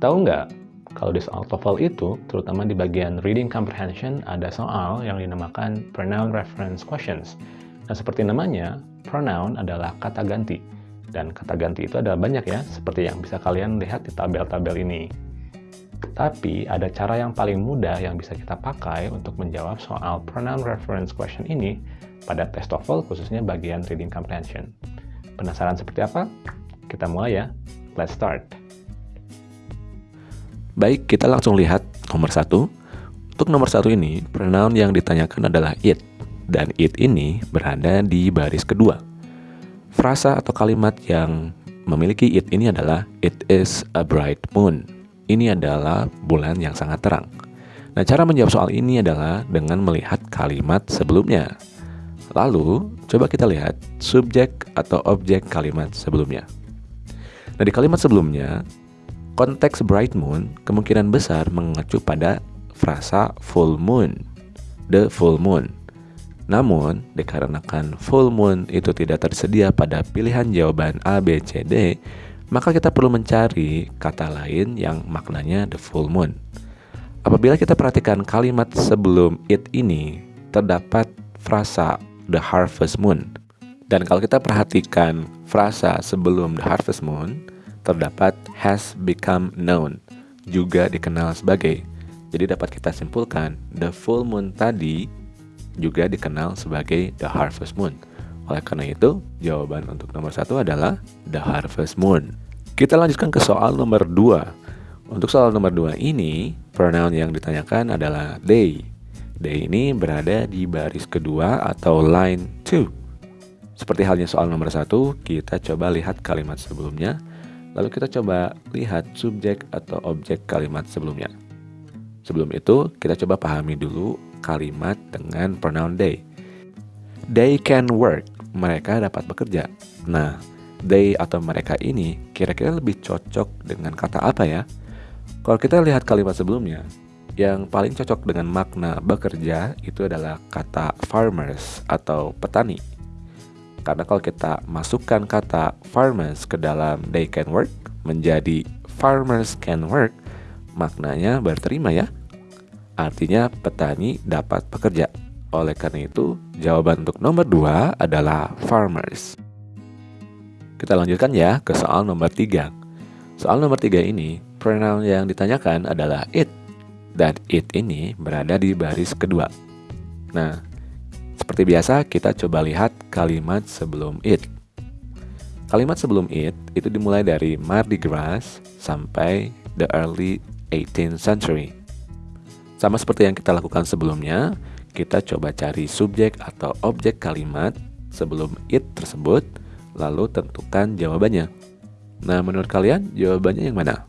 Tahu nggak, kalau di soal TOEFL itu, terutama di bagian reading comprehension, ada soal yang dinamakan pronoun reference questions. Nah, seperti namanya, pronoun adalah kata ganti. Dan kata ganti itu ada banyak ya, seperti yang bisa kalian lihat di tabel-tabel ini. Tapi ada cara yang paling mudah yang bisa kita pakai untuk menjawab soal pronoun reference question ini pada tes TOEFL khususnya bagian reading comprehension. Penasaran seperti apa? Kita mulai ya. Let's start. Baik, kita langsung lihat nomor satu. Untuk nomor satu ini, pronoun yang ditanyakan adalah it. Dan it ini berada di baris kedua. Frasa atau kalimat yang memiliki it ini adalah It is a bright moon ini adalah bulan yang sangat terang. Nah, cara menjawab soal ini adalah dengan melihat kalimat sebelumnya. Lalu, coba kita lihat subjek atau objek kalimat sebelumnya. Nah, di kalimat sebelumnya, konteks bright moon kemungkinan besar mengacu pada frasa full moon, the full moon. Namun, dikarenakan full moon itu tidak tersedia pada pilihan jawaban A, B, C, D, maka kita perlu mencari kata lain yang maknanya the full moon. Apabila kita perhatikan kalimat sebelum it ini, terdapat frasa the harvest moon. Dan kalau kita perhatikan frasa sebelum the harvest moon, terdapat has become known, juga dikenal sebagai. Jadi dapat kita simpulkan, the full moon tadi juga dikenal sebagai the harvest moon. Oleh karena itu, jawaban untuk nomor satu adalah The Harvest Moon. Kita lanjutkan ke soal nomor dua. Untuk soal nomor dua ini, pronoun yang ditanyakan adalah they. They ini berada di baris kedua atau line 2. Seperti halnya soal nomor satu, kita coba lihat kalimat sebelumnya, lalu kita coba lihat subjek atau objek kalimat sebelumnya. Sebelum itu, kita coba pahami dulu kalimat dengan pronoun they. They can work mereka dapat bekerja. Nah, they atau mereka ini kira-kira lebih cocok dengan kata apa ya? Kalau kita lihat kalimat sebelumnya, yang paling cocok dengan makna bekerja itu adalah kata farmers atau petani. Karena kalau kita masukkan kata farmers ke dalam they can work menjadi farmers can work, maknanya berterima ya. Artinya petani dapat bekerja. Oleh karena itu, jawaban untuk nomor 2 adalah farmers. Kita lanjutkan ya ke soal nomor 3. Soal nomor 3 ini, pronoun yang ditanyakan adalah it. Dan it ini berada di baris kedua. Nah, seperti biasa kita coba lihat kalimat sebelum it. Kalimat sebelum it itu dimulai dari Mardi Gras sampai the early 18th century. Sama seperti yang kita lakukan sebelumnya, kita coba cari subjek atau objek kalimat sebelum it tersebut, lalu tentukan jawabannya. Nah, menurut kalian jawabannya yang mana?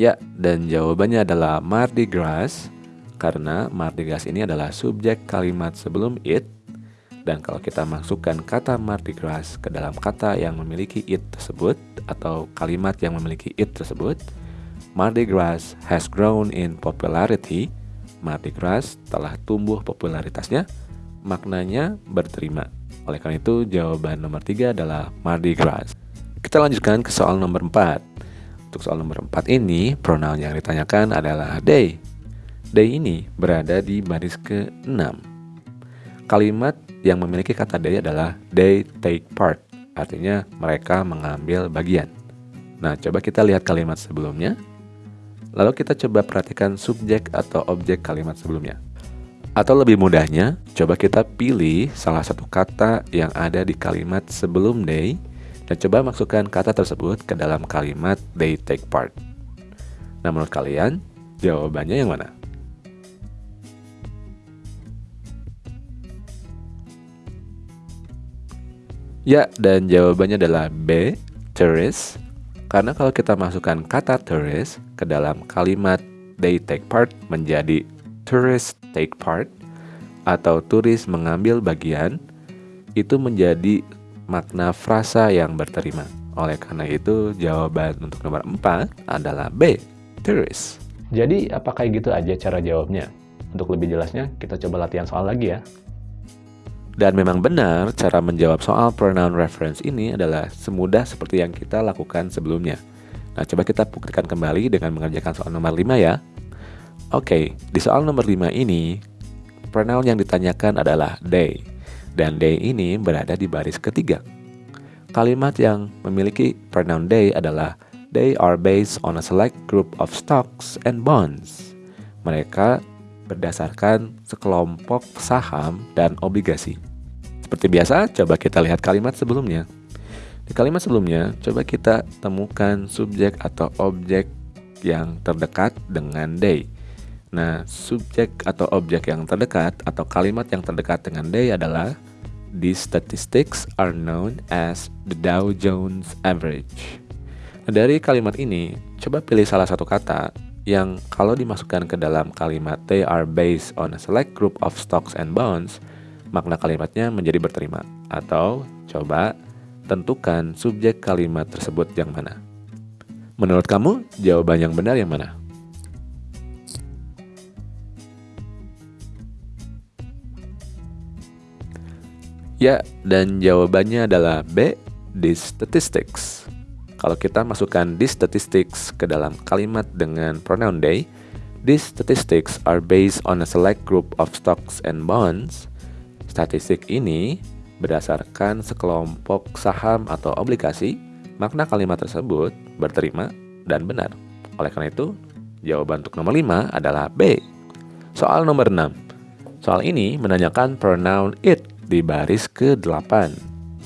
Ya, dan jawabannya adalah Mardi Gras karena Mardi Gras ini adalah subjek kalimat sebelum it dan kalau kita masukkan kata Mardi Gras ke dalam kata yang memiliki it tersebut atau kalimat yang memiliki it tersebut, Mardi Gras has grown in popularity. Mardi Gras telah tumbuh popularitasnya. Maknanya berterima. Oleh karena itu, jawaban nomor tiga adalah Mardi Gras. Kita lanjutkan ke soal nomor 4. Untuk soal nomor 4 ini, pronoun yang ditanyakan adalah they. They ini berada di baris ke-6. Kalimat yang memiliki kata they adalah they take part. Artinya mereka mengambil bagian. Nah, coba kita lihat kalimat sebelumnya. Lalu kita coba perhatikan subjek atau objek kalimat sebelumnya. Atau lebih mudahnya, coba kita pilih salah satu kata yang ada di kalimat sebelum they dan coba masukkan kata tersebut ke dalam kalimat they take part. Nah, menurut kalian, jawabannya yang mana? Ya, dan jawabannya adalah B, tourist. Karena kalau kita masukkan kata tourist ke dalam kalimat they take part menjadi tourist take part atau turis mengambil bagian, itu menjadi makna frasa yang berterima. Oleh karena itu, jawaban untuk nomor 4 adalah B, tourist. Jadi, apakah gitu aja cara jawabnya? Untuk lebih jelasnya, kita coba latihan soal lagi ya. Dan memang benar cara menjawab soal pronoun reference ini adalah semudah seperti yang kita lakukan sebelumnya. Nah, coba kita buktikan kembali dengan mengerjakan soal nomor 5 ya. Oke, di soal nomor 5 ini, pronoun yang ditanyakan adalah they. Dan they ini berada di baris ketiga. Kalimat yang memiliki pronoun they adalah they are based on a select group of stocks and bonds. Mereka berdasarkan sekelompok saham dan obligasi. Seperti biasa, coba kita lihat kalimat sebelumnya. Di kalimat sebelumnya, coba kita temukan subjek atau objek yang terdekat dengan they. Nah, subjek atau objek yang terdekat atau kalimat yang terdekat dengan they adalah These statistics are known as the Dow Jones Average. Nah, dari kalimat ini, coba pilih salah satu kata yang kalau dimasukkan ke dalam kalimat they are based on a select group of stocks and bonds makna kalimatnya menjadi berterima. Atau coba tentukan subjek kalimat tersebut yang mana. Menurut kamu, jawaban yang benar yang mana? Ya, dan jawabannya adalah B, the statistics. Kalau kita masukkan this statistics ke dalam kalimat dengan pronoun they, these statistics are based on a select group of stocks and bonds Statistik ini berdasarkan sekelompok saham atau obligasi, makna kalimat tersebut berterima dan benar. Oleh karena itu, jawaban untuk nomor 5 adalah B. Soal nomor 6. Soal ini menanyakan pronoun it di baris ke-8.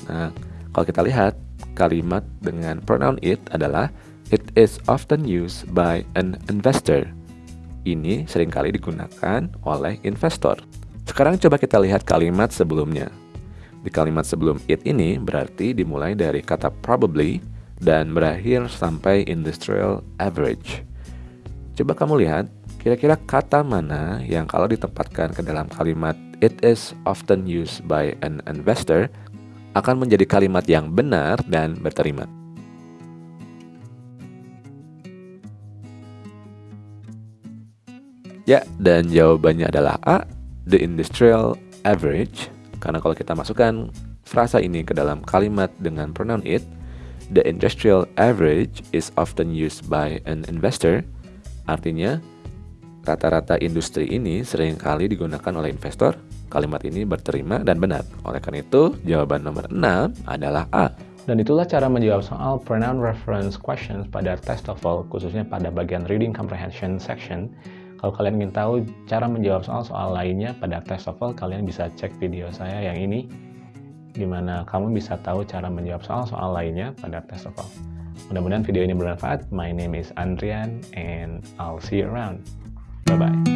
Nah, kalau kita lihat, kalimat dengan pronoun it adalah It is often used by an investor. Ini sering kali digunakan oleh investor. Sekarang coba kita lihat kalimat sebelumnya. Di kalimat sebelum it ini berarti dimulai dari kata probably dan berakhir sampai industrial average. Coba kamu lihat, kira-kira kata mana yang kalau ditempatkan ke dalam kalimat it is often used by an investor akan menjadi kalimat yang benar dan berterima. Ya, dan jawabannya adalah A the industrial average. Karena kalau kita masukkan frasa ini ke dalam kalimat dengan pronoun it the industrial average is often used by an investor. Artinya rata-rata industri ini sering kali digunakan oleh investor kalimat ini berterima dan benar oleh karena itu jawaban nomor 6 adalah A dan itulah cara menjawab soal pronoun reference questions pada test TOEFL, khususnya pada bagian reading comprehension section. Kalau kalian ingin tahu cara menjawab soal-soal lainnya pada tes TOEFL, kalian bisa cek video saya yang ini, di mana kamu bisa tahu cara menjawab soal-soal lainnya pada tes TOEFL. Mudah-mudahan video ini bermanfaat. My name is Andrian, and I'll see you around. Bye-bye.